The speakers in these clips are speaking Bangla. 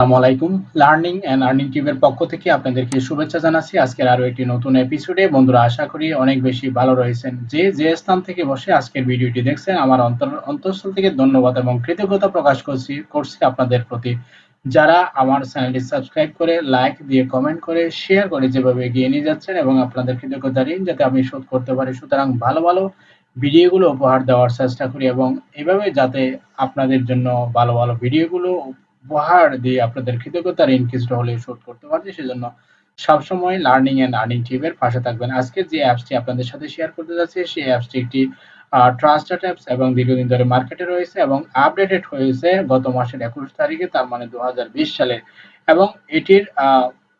আসসালামু আলাইকুম। লার্নিং এন্ড আর্নিং টিমের পক্ষ থেকে আপনাদেরকে শুভেচ্ছা জানাচ্ছি। আজকের আরও একটি নতুন এপিসোডে বন্ধুরা, আশা করি অনেক বেশি ভালো রয়েছেন। যে যে স্থান থেকে বসে আজকের ভিডিওটি দেখছেন, আমার অন্তর, অন্তঃস্থল থেকে ধন্যবাদ এবং কৃতজ্ঞতা প্রকাশ করছি করছি আপনাদের প্রতি। যারা আমার চ্যানেলটি সাবস্ক্রাইব করে, লাইক দিয়ে কমেন্ট করে শেয়ার করে যেভাবে এগিয়ে নিয়ে যাচ্ছেন এবং আপনাদের কৃতজ্ঞতা ঋণ যাতে আমি শোধ করতে পারি, সুতরাং ভালো ভালো ভিডিওগুলো উপহার দেওয়ার চেষ্টা করি এবং এভাবে যাতে আপনাদের জন্য ভালো ভালো ভিডিওগুলো উপহার দিয়ে আপনাদের কৃতজ্ঞতা ঋণ কিছুটা হলেও শোধ করতে পারছি, সেজন্য সবসময় লার্নিং এন্ড আর্নিং টিপের পাশে থাকবেন। আজকে যে অ্যাপসটি আপনাদের সাথে শেয়ার করতে যাচ্ছি, সেই অ্যাপসটি একটি ট্রাস্টেড অ্যাপস এবং দীর্ঘদিন ধরে মার্কেটে রয়েছে এবং আপডেটেড হয়েছে গত মাসের একুশ তারিখে, তার মানে দু হাজার বিশ সালে এবং এটির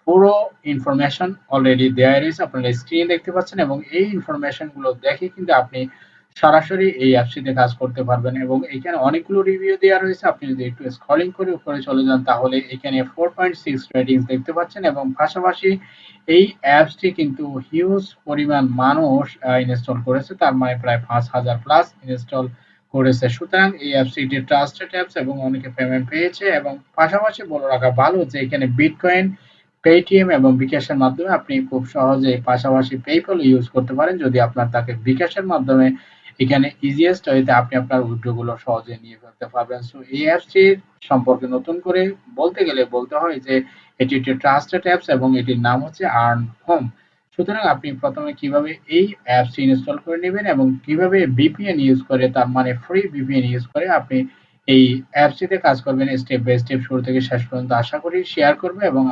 পুরো ইনফরমেশন অলরেডি দেওয়া রয়েছে, আপনারা স্ক্রিনে দেখতে পাচ্ছেন এবং এই ইনফরমেশনগুলো দেখে কিন্তু আপনি সরাসরি এই অ্যাপসটিতে কাজ করতে পারবেন এবং এখানে অনেকগুলো রিভিউ দেওয়া রয়েছে। আপনি যদি একটু স্ক্রলিং করে উপরে চলে যান, তাহলে এখানে ফোর পয়েন্ট সিক্স রেটিংস দেখতে পাচ্ছেন এবং পাশাপাশি এই অ্যাপসটি কিন্তু হিউজ পরিমাণ মানুষ ইনস্টল করেছে। তার মানে প্রায় পাঁচ হাজার প্লাস ইনস্টল করেছে। সুতরাং এই অ্যাপসটি ট্রাস্টেড অ্যাপস এবং অনেকে পেমেন্ট পেয়েছে এবং পাশাপাশি বলে রাখা ভালো যে এখানে বিটকয়েন পেটিএম এবং বিকাশের মাধ্যমে আপনি খুব সহজে পাশাপাশি পেপল ইউজ করতে পারেন। যদি আপনার তাকে বিকাশের মাধ্যমে এখানে ইজিয়েস্ট ওয়েতে আপনি আপনার উইড্রোগুলো সহজে নিয়ে ফেলতে পারবেন। সো এই অ্যাপসটির সম্পর্কে নতুন করে বলতে গেলে বলতে হয় যে, এটি একটি ট্রাস্টেড অ্যাপস এবং এটির নাম হচ্ছে আর্ন হোম সুতরাং আপনি প্রথমে কীভাবে এই অ্যাপসটি ইনস্টল করে নেবেন এবং কীভাবে ভিপিএন ইউজ করে, তার মানে ফ্রি ভিপিএন ইউজ করে আপনি এই অ্যাপসটিতে কাজ করবেন স্টেপ বাই স্টেপ শুরু থেকে শেষ পর্যন্ত আশা করি শেয়ার করবে এবং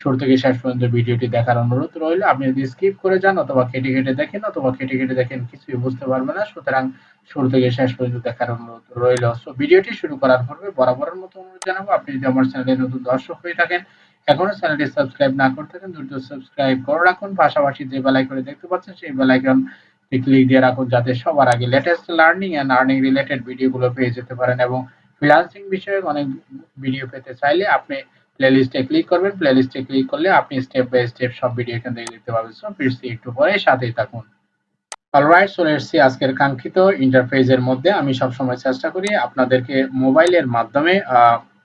শুরু থেকে শেষ পর্যন্ত ভিডিওটি দেখার অনুরোধ রইল। আপনি যদি স্কিপ করে যান অথবা কেটে কেটে দেখেন অথবা কেটে কেটে দেখেন, কিছুই বুঝতে পারবে না। সুতরাং শুরু থেকে শেষ পর্যন্ত দেখার অনুরোধ রইল। সো ভিডিওটি শুরু করার পূর্বে বরাবরের মতো অনুরোধ জানাব, আপনি যদি আমার চ্যানেলে নতুন দর্শক হয়ে থাকেন, এখনও চ্যানেলটি সাবস্ক্রাইব না করতে থাকেন, দ্রুত সাবস্ক্রাইব করে রাখুন। পাশাপাশি যে বেল আইকনে দেখতে পাচ্ছেন, সেই বেল আইকন ক্লিক দিয়ে রাখুন যাতে সবার আগে latest learning and earning related ভিডিওগুলো পেয়ে যেতে পারেন এবং ফ্রিল্যান্সিং বিষয়ে অনেক ভিডিও পেতে চাইলে আপনি প্লেলিস্টে ক্লিক করবেন। প্লেলিস্টে ক্লিক করলে আপনি স্টেপ বাই স্টেপ সব ভিডিও এখান থেকে দেখতে পাবেন। সো ফিরছি একটু পরে সাথেই থাকুন। অলরাইট চলে এসেছি আজকের কাঙ্ক্ষিত ইন্টারফেসের মধ্যে আমি সবসময় চেষ্টা করি আপনাদেরকে মোবাইলের মাধ্যমে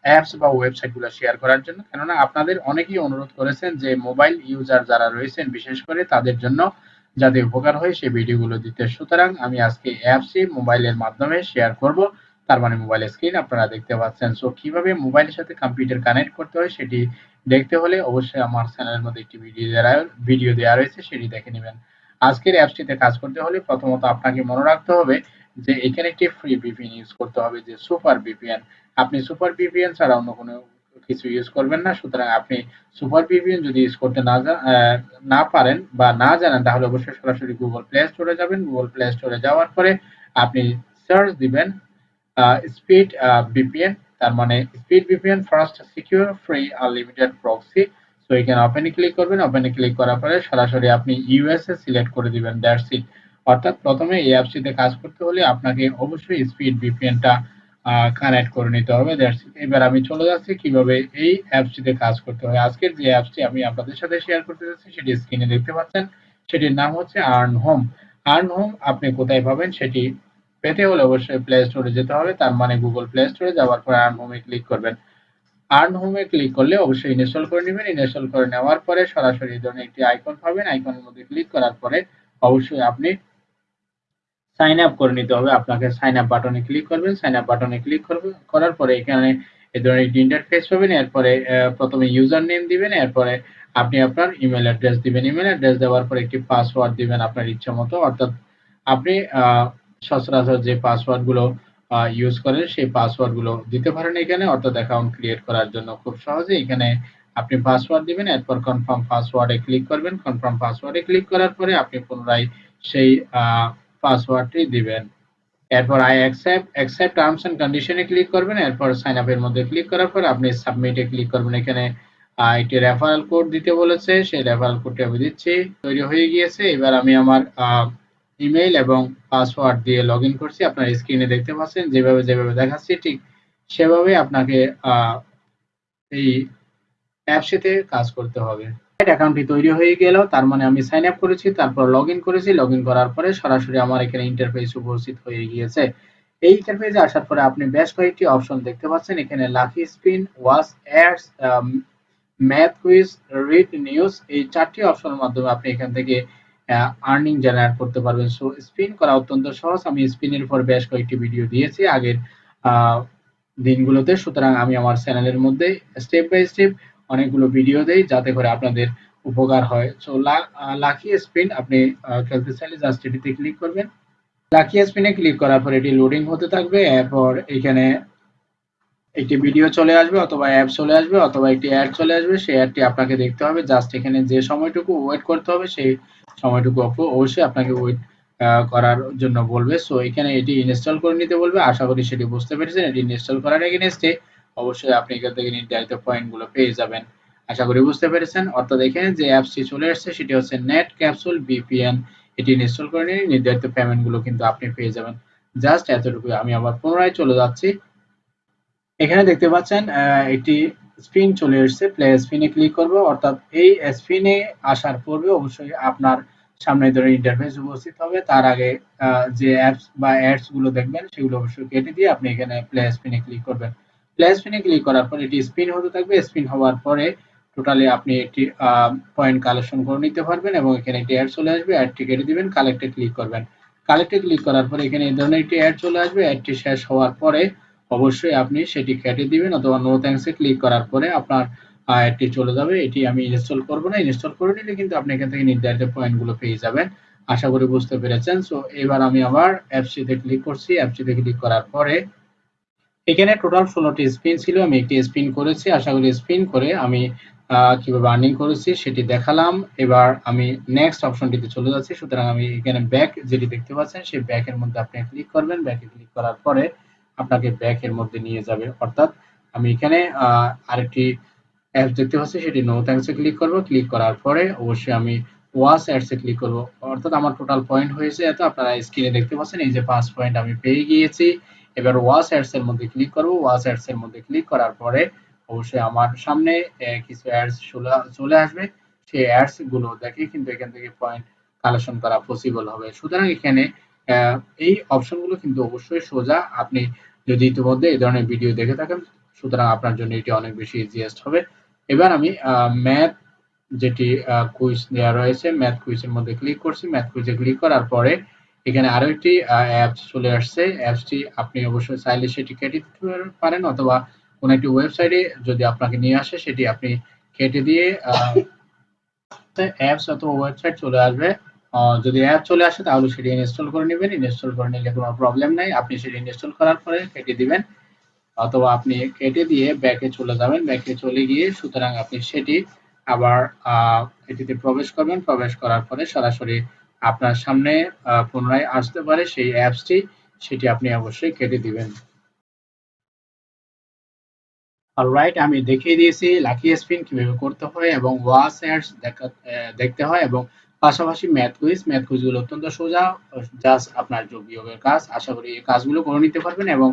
অ্যাপস বা ওয়েবসাইটগুলো শেয়ার করার জন্য। কেননা আপনাদের অনেকেই অনুরোধ করেছেন যে মোবাইল ইউজার যারা রয়েছেন, বিশেষ করে তাদের জন্য যাতে উপকার হয় সেই ভিডিওগুলো দিতে। সুতরাং আমি আজকে অ্যাপসই মোবাইলের মাধ্যমে শেয়ার করব। তার মানে মোবাইল স্ক্রিন আপনারা দেখতে পাচ্ছেন। সো কীভাবে মোবাইলের সাথে কম্পিউটার কানেক্ট করতে হয় সেটি দেখতে হলে অবশ্যই আমার চ্যানেলের মধ্যে একটি ভিডিও দেওয়া ভিডিও দেওয়া রয়েছে, সেটি দেখে নেবেন। আজকের অ্যাপসটিতে কাজ করতে হলে প্রথমত আপনাকে মনে রাখতে হবে যে এখানে একটি ফ্রি ভিপিএন ইউজ করতে হবে, যে সুপার ভিপিএন আপনি সুপার ভিপিএন ছাড়া অন্য কোনো কিছু ইউজ করবেন না। সুতরাং আপনি সুপার ভিপিএন যদি ইউজ করতে না না পারেন বা না জানেন, তাহলে অবশ্যই সরাসরি গুগল প্লে স্টোরে যাবেন। গুগল প্লে স্টোরে যাওয়ার পরে আপনি সার্চ দিবেন স্পিড ভিপিএন তার মানে speed VPN fast secure free unlimited proxy so এখানে ওপেনে ক্লিক করবেন। ওপেনে ক্লিক করার পরে সরাসরি আপনি ইউএসএ সিলেক্ট করে দিবেন দ্যাটস ইট অর্থাৎ প্রথমে এই অ্যাপসটিতে কাজ করতে হলে আপনাকে অবশ্যই স্পিড ভিপিএনটা কানেক্ট করে নিতে হবে দ্যাটস এবার আমি চলে যাচ্ছি কীভাবে এই অ্যাপসটিতে কাজ করতে হয়। আজকের যে অ্যাপসটি আমি আপনাদের সাথে শেয়ার করতে যাচ্ছি, সেটি স্ক্রিনে দেখতে পাচ্ছেন। সেটির নাম হচ্ছে আর্ন হোম আর্ন হোম আপনি কোথায় পাবেন, সেটি পেতে হলে অবশ্যই প্লে স্টোরে যেতে হবে। তার মানে গুগল প্লে স্টোরে যাওয়ার পরে আর্ন হোমে ক্লিক করবেন। আর্ন হোমে ক্লিক করলে অবশ্যই ইনস্টল করে নেবেন। ইনস্টল করে নেওয়ার পরে সরাসরি এই ধরনের একটি আইকন পাবেন। আইকনের মধ্যে ক্লিক করার পরে অবশ্যই আপনি সাইন আপ করে নিতে হবে। আপনাকে সাইন আপ বাটনে ক্লিক করবেন। সাইন আপ বাটনে ক্লিক করার পরে এখানে এই ধরনের একটি ইন্টারফেস পাবেন। এরপরে প্রথমে ইউজার নেম দিবেন। এরপরে আপনি আপনার ইমেল অ্যাড্রেস দিবেন। ইমেল অ্যাড্রেস দেওয়ার পরে একটি পাসওয়ার্ড দিবেন আপনার ইচ্ছা মতো অর্থাৎ আপনি সচরাচর যে পাসওয়ার্ডগুলো ইউজ করেন, সেই পাসওয়ার্ডগুলো দিতে পারেন এখানে। অর্থাৎ অ্যাকাউন্ট ক্রিয়েট করার জন্য খুব সহজে এখানে আপনি পাসওয়ার্ড দিবেন, এরপর কনফার্ম পাসওয়ার্ডে ক্লিক করবেন। কনফার্ম পাসওয়ার্ডে ক্লিক করার পরে আপনি পুনরায় সেই পাসওয়ার্ডটি দিবেন। এরপর I accept accept terms and কন্ডিশনে ক্লিক করবেন। এরপর সাইন আপের মধ্যে ক্লিক করার পর আপনি সাবমিটে ক্লিক করবেন। এখানে একটি রেফারেল কোড দিতে বলেছে। সেই রেফারেল কোডটি আমি দিচ্ছি। তৈরি হয়ে গিয়েছে। এবার আমি আমার ইমেইল এবং পাসওয়ার্ড দিয়ে লগ ইন করছি। আপনার স্ক্রিনে দেখতে পাচ্ছেন, যেভাবে যেভাবে দেখাচ্ছি, ঠিক সেভাবে আপনাকে এই অ্যাপসটিতে কাজ করতে হবে। অ্যাকাউন্টটি তৈরি হয়ে গেল, তার মানে আমি সাইন আপ করেছি, তারপর লগ ইন করেছি। লগ ইন করার পরে সরাসরি আমার এখানে ইন্টারফেস উপস্থিত হয়ে গিয়েছে। এই ইন্টারফেসে আসার পরে আপনি বেশ কয়েকটি অপশন দেখতে পাচ্ছেন। এখানে lucky spin watch ads math quiz read news এই চারটি অপশনের মাধ্যমে আপনি এখান থেকে আর্নিং জেনারেট করতে পারবেন। সো স্পিন করা অত্যন্ত সহজ। আমি স্পিনের উপর বেশ কয়েকটি ভিডিও দিয়েছি আগের দিনগুলোতে। সুতরাং আমি আমার চ্যানেলের মধ্যে স্টেপ বাই স্টেপ অনেকগুলো ভিডিও দেই, যাতে করে আপনাদের উপকার হয়। সো লাকি স্পিন আপনি খেলতে চাইলে জাস্ট এটিতে ক্লিক করবেন। লাকি স্পিনে ক্লিক করার পর এটি লোডিং হতে থাকবে। এরপর এখানে একটি ভিডিও চলে আসবে অথবা অ্যাপ চলে আসবে অথবা একটি অ্যাড চলে আসবে, সেই অ্যাডটি আপনাকে দেখতে হবে। জাস্ট এখানে যে সময়টুকু ওয়েট করতে হবে, সেই সময়টুকু অবশ্যই আপনাকে ওয়েট করার জন্য বলবে। সো এখানে এটি ইনস্টল করে নিতে বলবে। আশা করি সেটি বুঝতে পেরেছেন। এটি ইনস্টল করার এগেনস্টে অবশ্যই আপনি এখান থেকে নির্ধারিত পয়েন্টগুলো পেয়ে যাবেন। আশা করি বুঝতে পেরেছেন। অর্থাৎ এখানে যে অ্যাপসটি চলে আসছে, সেটি হচ্ছে নেট ক্যাপসুল বিপিএন এটি ইনস্টল করে নিয়ে নির্ধারিত পেমেন্টগুলো কিন্তু আপনি পেয়ে যাবেন। জাস্ট এতটুকু আমি আবার পুনরায় চলে যাচ্ছি। এখানে দেখতে পাচ্ছেন এটি স্পিন চলে এসেছে। প্লে স্পিনে ক্লিক করব। অর্থাৎ এই স্পিনে আসার পূর্বে অবশ্যই আপনার সামনে ধরে ইন্টারফেস উপস্থিত হবে। তার আগে যে অ্যাপস বা অ্যাডসগুলো দেখবেন, সেগুলো অবশ্যই কেটে দিয়ে আপনি এখানে প্লে স্পিনে ক্লিক করবেন। প্লে স্পিনে ক্লিক করার পর এটি স্পিন হতে থাকবে। স্পিন হওয়ার পরে টোটালি আপনি একটি পয়েন্ট কালেকশন করে নিতে পারবেন এবং এখানে একটি অ্যাড চলে আসবে। অ্যাডটি কেটে দিবেন কালেক্টে ক্লিক করবেন। কালেক্টে ক্লিক করার পরে এখানে এই ধরনের একটি অ্যাড চলে আসবে। অ্যাডটি শেষ হওয়ার পরে অবশ্যই আপনি সেটি কেটে দিবেন অথবা নো থ্যাঙ্কসে ক্লিক করার পরে আপনার অ্যাডটি চলে যাবে। এটি আমি ইনস্টল করব না। ইনস্টল করে নিলে কিন্তু আপনি এখান থেকে নির্ধারিত পয়েন্টগুলো পেয়ে যাবেন। আশা করি বুঝতে পেরেছেন। সো এবার আমি আবার অ্যাপসিতে ক্লিক করছি। অ্যাপসিতে ক্লিক করার পরে এখানে টোটাল ষোলোটি স্পিন ছিল। আমি একটি স্পিন করেছি। আশা করি স্পিন করে আমি কীভাবে আর্নিং করেছি সেটি দেখালাম। এবার আমি নেক্সট অপশনটিতে চলে যাচ্ছি। সুতরাং আমি এখানে ব্যাক যেটি দেখতে পাচ্ছেন, সেই ব্যাকের মধ্যে আপনি ক্লিক করবেন। ব্যাকে ক্লিক করার পরে আপনাকে ব্যাক এর মধ্যে নিয়ে যাবে। অর্থাৎ আমি এখানে আরেকটি অ্যাপস দেখতে পাচ্ছি, সেটি নো থ্যাঙ্কসে ক্লিক করব। ক্লিক করার পরে অবশ্যই আমি ওয়াস অ্যাডসে ক্লিক করব। অর্থাৎ আমার টোটাল পয়েন্ট হয়েছে এত, আপনারা স্ক্রিনে দেখতে পাচ্ছেন, এই যে পাঁচ পয়েন্ট আমি পেয়ে গিয়েছি। এবার ওয়াস অ্যাডস এর মধ্যে ক্লিক করব। ওয়াস অ্যাডস এর মধ্যে ক্লিক করার পরে অবশ্যই আমার সামনে কিছু অ্যাডস চলে আসবে। সেই অ্যাডসগুলো দেখে কিন্তু এখান থেকে পয়েন্ট কালেকশন করা পসিবল হবে। সুতরাং এখানে এই অপশনগুলো কিন্তু অবশ্যই সোজা। আপনি যদি ইতিমধ্যে এই ধরনের ভিডিও দেখে থাকেন, সুতরাং আপনার জন্য এটি অনেক বেশি ইজিয়েস্ট হবে। এবার আমি ম্যাথ যেটি কুইজ দেওয়া রয়েছে ম্যাথ কুইজের মধ্যে ক্লিক করছি। ম্যাথ কুইজে ক্লিক করার পরে এখানে আরও একটি অ্যাপস চলে আসছে। অ্যাপসটি আপনি অবশ্যই চাইলে সেটি কেটে দিতে পারেন অথবা কোন একটি ওয়েবসাইটে যদি আপনাকে নিয়ে আসে, সেটি আপনি কেটে দিয়ে অ্যাপস অথবা ওয়েবসাইট চলে আসবে। যদি অ্যাপ চলে আসে, তাহলে সেটি ইনস্টল করে নেবেন। ইনস্টল করে নিলে কোনো প্রবলেম নাই। আপনি সেটি ইনস্টল করার পরে কেটে দিবেন। অথবা আপনি কেটে দিয়ে ব্যাকে চলে যাবেন। ব্যাকে চলে গিয়ে সুতরাং আপনি সেটি আবার এটিতে প্রবেশ করবেন। প্রবেশ করার পরে সরাসরি আপনার সামনে পুনরায় আসতে পারে সেই অ্যাপসটি সেটি আপনি অবশ্যই কেটে দিবেন। অলরাইট আমি দেখিয়ে দিয়েছি লাকি স্পিন কীভাবে করতে হয় এবং ওয়াস অ্যাডস দেখতে হয় এবং পাশাপাশি ম্যাথ কুইজ ম্যাথ কুইজগুলো অত্যন্ত সোজা জাস্ট আপনার যোগ বিয়োগের কাজ। আশা করি এই কাজগুলো করে নিতে পারবেন এবং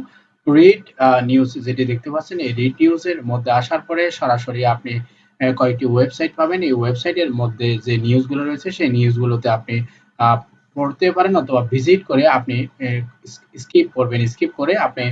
রিড নিউজ যেটি দেখতে পাচ্ছেন, এই রিড নিউজের মধ্যে আসার পরে সরাসরি আপনি কয়েকটি ওয়েবসাইট পাবেন। এই ওয়েবসাইটের মধ্যে যে নিউজগুলো রয়েছে, সেই নিউজগুলোতে আপনি পড়তে পারেন অথবা ভিজিট করে আপনি স্কিপ করবেন। স্কিপ করে আপনি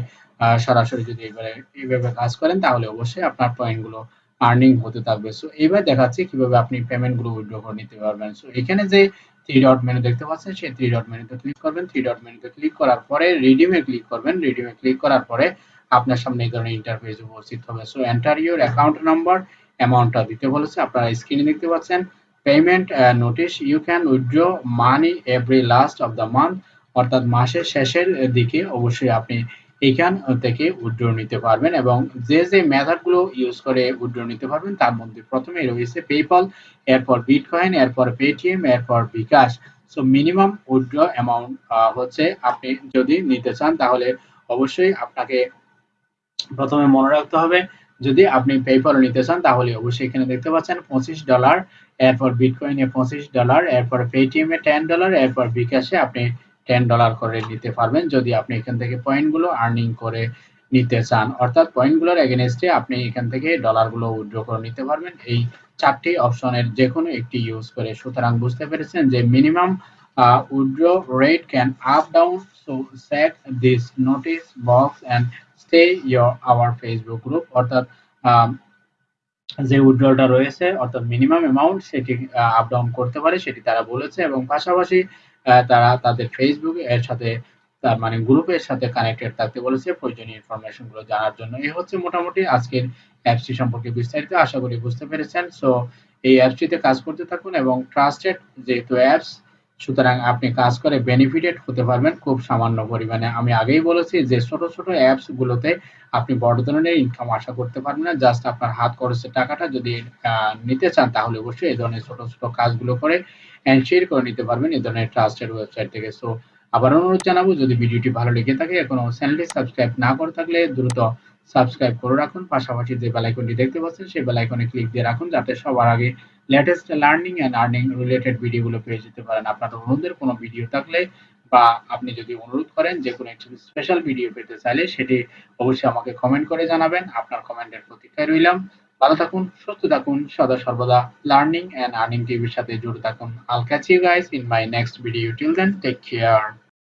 সরাসরি যদি এবারে এইভাবে কাজ করেন, তাহলে অবশ্যই আপনার পয়েন্টগুলো আর্নিং হতে থাকবে। সো এবার দেখাচ্ছি কীভাবে আপনি পেমেন্ট পেমেন্টগুলো উইথড্র করে নিতে পারবেন। সো এখানে যে থ্রি ডট মেনু দেখতে পাচ্ছেন, সেই থ্রি ডট মেনুতে ক্লিক করবেন। থ্রি ডট মেনুতে ক্লিক করার পরে রিডিমে ক্লিক করবেন। রিডিমে ক্লিক করার পরে আপনার সামনে এই ধরনের ইন্টারফেস উপস্থিত হবে। So enter your account number অ্যামাউন্টটা দিতে বলেছে। আপনারা স্ক্রিনে দেখতে পাচ্ছেন payment notice you can withdraw money every last of the month অর্থাৎ মাসের শেষের দিকে অবশ্যই আপনি এখান থেকে উইথড্র নিতে পারবেন এবং যে যে মেথডগুলো ইউজ করে উইথড্র নিতে পারবেন, তার মধ্যে প্রথমে রয়েছে পেপল এরপর বিটকয়েন এরপর পেটিএম এরপর bKash so minimum withdraw amount হচ্ছে আপনি যদি নিতে চান, তাহলে অবশ্যই আপনাকে প্রথমে মনে রাখতে হবে, যদি আপনি পেপল নিতে চান, তাহলে অবশ্যই এখানে দেখতে পাচ্ছেন পঁচিশ ডলার এরপর বিটকয়েনে পঁচিশ ডলার এরপর পেটিএম টেন ডলার এরপর বিকাশে আপনি টেন ডলার করে নিতে পারবেন। যদি আপনি এখান থেকে পয়েন্টগুলো আর্নিং করে নিতে চান, অর্থাৎ পয়েন্টগুলোর এগেনস্টে আপনি এখান থেকে ডলারগুলো উইথড্র করে নিতে পারবেন। এই চারটি অপশনের যে কোনো একটি ইউজ করে। সুতরাং বুঝতে পেরেছেন যে minimum withdraw rate can up down so set this notice box and stay your, our facebook group, অর্থাৎ যে উইথড্রলটা রয়েছে, অর্থাৎ মিনিমাম অ্যামাউন্ট সেটি আপ ডাউন করতে পারে, সেটি তারা বলেছে এবং পাশাপাশি তারা তাদের ফেসবুক এর সাথে, তার মানে গ্রুপের সাথে কানেক্টেড থাকতে বলেছে। প্রয়োজনীয় ইনফরমেশনগুলো জানার জন্য। এই হচ্ছে মোটামুটি আজকের অ্যাপসটি সম্পর্কে বিস্তারিত। আশা করি বুঝতে পেরেছেন। সো এই অ্যাপসটিতে কাজ করতে থাকুন এবং ট্রাস্টেড যেহেতু অ্যাপস সুতরাং আপনি কাজ করে বেনিফিটেড হতে পারবেন খুব সামান্য পরিমাণে। আমি আগেই বলেছি যে ছোট ছোট অ্যাপস গুলোতে আপনি বড় ধরনের ইনকাম আশা করতে পারবেন না। জাস্ট আপনার হাত খরচের টাকাটা যদি নিতে চান তাহলে অবশ্যই এই ধরনের ছোট ছোট কাজগুলো করে অ্যান্ড শেয়ার করে নিতে পারবেন এই ধরনের ট্রাস্টেড ওয়েবসাইট থেকে। সো আবার অনুরোধ জানাব, যদি ভিডিওটি ভালো লেগে থাকে, এখনও চ্যানেলটি সাবস্ক্রাইব না করে থাকলে দ্রুত সাবস্ক্রাইব করে রাখুন। পাশাপাশি যে বেল আইকনটি দেখতে পাচ্ছেন, সেই বেল আইকনে ক্লিক দিয়ে রাখুন, যাতে সবার আগে latest learning and earning related ভিডিওগুলো পেয়ে যেতে পারেন। আপনার অনুরোধের কোনো ভিডিও থাকলে বা আপনি যদি অনুরোধ করেন যে কোনো একটি স্পেশাল ভিডিও পেতে চাইলে সেটি অবশ্যই আমাকে কমেন্ট করে জানাবেন। আপনার কমেন্টের প্রতীক্ষায় রইলাম। ভালো থাকুন, সুস্থ থাকুন, সদা সর্বদা লার্নিং এন্ড আর্নিং টিভির সাথে জুড়ে থাকুন। I'll catch you guys in my next video till then take care